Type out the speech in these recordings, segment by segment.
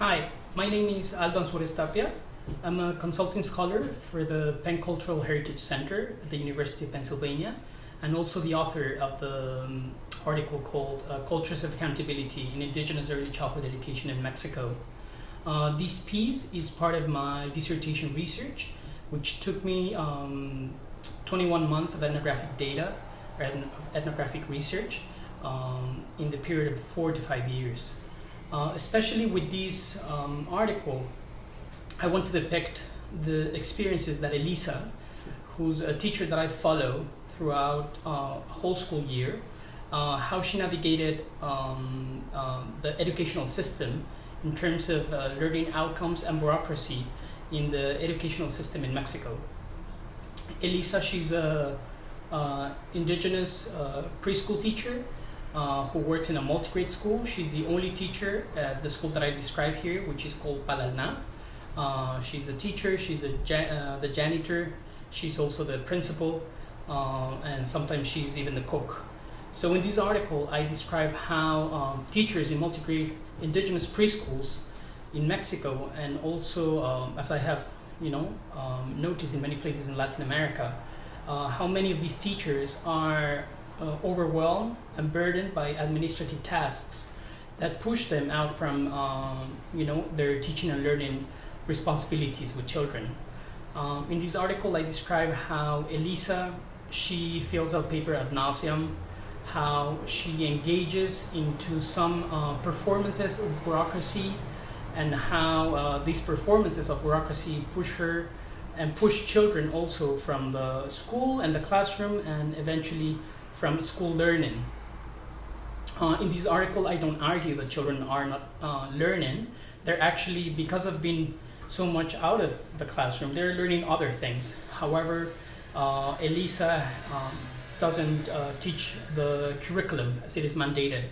Hi, my name is Aldo Anzures Tapia. I'm a consulting scholar for the Penn Cultural Heritage Center at the University of Pennsylvania and also the author of the um, article called uh, Cultures of Accountability in Indigenous Early Childhood Education in Mexico. Uh, this piece is part of my dissertation research, which took me um, 21 months of ethnographic data, or ethnographic research, um, in the period of four to five years. Uh, especially with this um, article, I want to depict the experiences that Elisa, who's a teacher that I follow throughout uh, a whole school year, uh, how she navigated um, uh, the educational system in terms of uh, learning outcomes and bureaucracy in the educational system in Mexico. Elisa, she's a uh, indigenous preschool teacher uh, who works in a multi-grade school. She's the only teacher at the school that I describe here, which is called Palalna. Uh, she's a teacher, she's a ja the janitor, she's also the principal, and sometimes she's even the cook. So in this article, I describe how um, teachers in multi-grade indigenous preschools in Mexico, and also um, as I have, you know, um, noticed in many places in Latin America, uh, how many of these teachers are uh, overwhelmed and burdened by administrative tasks that push them out from, um, you know, their teaching and learning responsibilities with children. Um, in this article, I describe how Elisa, she fills out paper ad nauseum, how she engages into some uh, performances of bureaucracy and how uh, these performances of bureaucracy push her and push children also from the school and the classroom and eventually from school learning. Uh, in this article, I don't argue that children are not uh, learning. They're actually, because of being so much out of the classroom, they're learning other things. However, uh, Elisa um, doesn't uh, teach the curriculum as it is mandated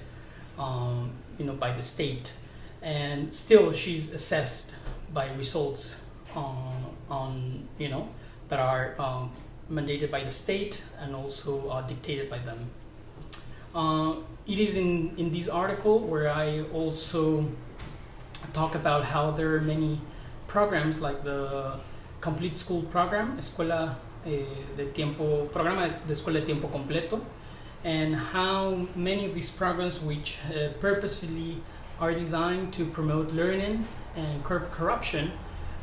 um, you know, by the state. And still she's assessed by results on, on you know, that are um, mandated by the state and also uh, dictated by them. Uh, it is in, in this article where I also talk about how there are many programs like the Complete School Program, Escuela eh, de tiempo, programa de escuela de tiempo completo, and how many of these programs which uh, purposefully are designed to promote learning and curb corruption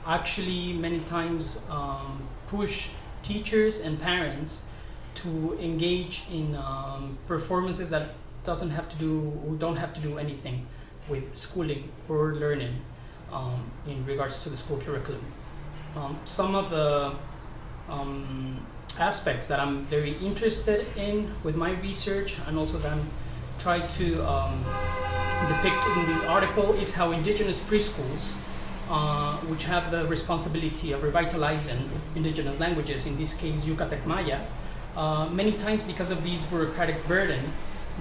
actually many times um, push teachers and parents to engage in um, performances that doesn't have to do don't have to do anything with schooling or learning um, in regards to the school curriculum. Um, some of the um, aspects that I'm very interested in with my research and also that I'm trying to um, depict in this article is how indigenous preschools, uh, which have the responsibility of revitalizing indigenous languages, in this case Yucatec Maya, uh, many times because of this bureaucratic burden,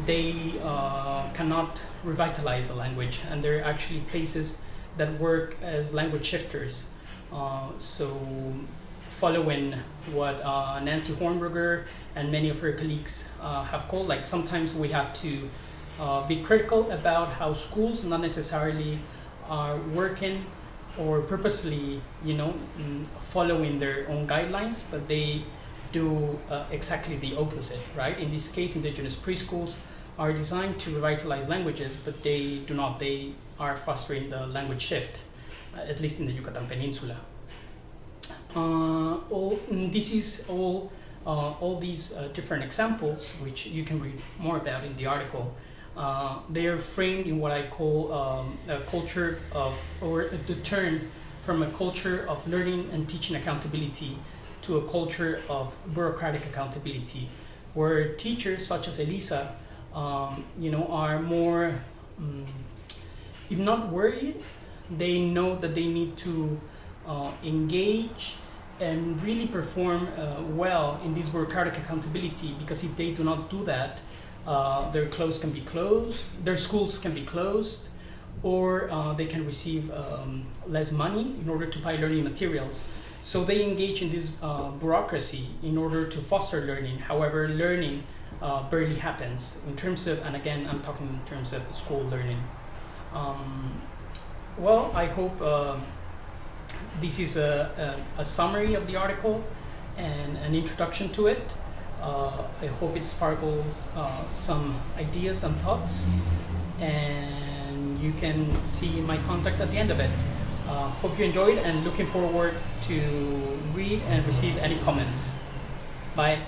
they uh, cannot revitalize a language and there are actually places that work as language shifters. Uh, so following what uh, Nancy Hornberger and many of her colleagues have called. Like sometimes we have to be critical about how schools not necessarily are working or purposefully, you know, mm, following their own guidelines, but they do uh, exactly the opposite, right? In this case, indigenous preschools are designed to revitalize languages, but they do not. They are fostering the language shift, uh, at least in the Yucatan Peninsula. Uh, all, this is all, uh, all these uh, different examples, which you can read more about in the article. They are framed in what I call um, a culture of, or the turn from a culture of learning and teaching accountability to a culture of bureaucratic accountability, where teachers such as Elisa, um, you know, are more, um, if not worried, they know that they need to uh, engage and really perform uh, well in this bureaucratic accountability because if they do not do that, uh, their clothes can be closed, their schools can be closed, or uh, they can receive um, less money in order to buy learning materials. So they engage in this uh, bureaucracy in order to foster learning. However, learning uh, barely happens in terms of, and again, I'm talking in terms of school learning. Um, Well, I hope um this is a, a, a summary of the article and an introduction to it. Uh, I hope it sparkles uh, some ideas and thoughts, and you can see my contact at the end of it. Uh, hope you enjoyed and looking forward to read and receive any comments. Bye.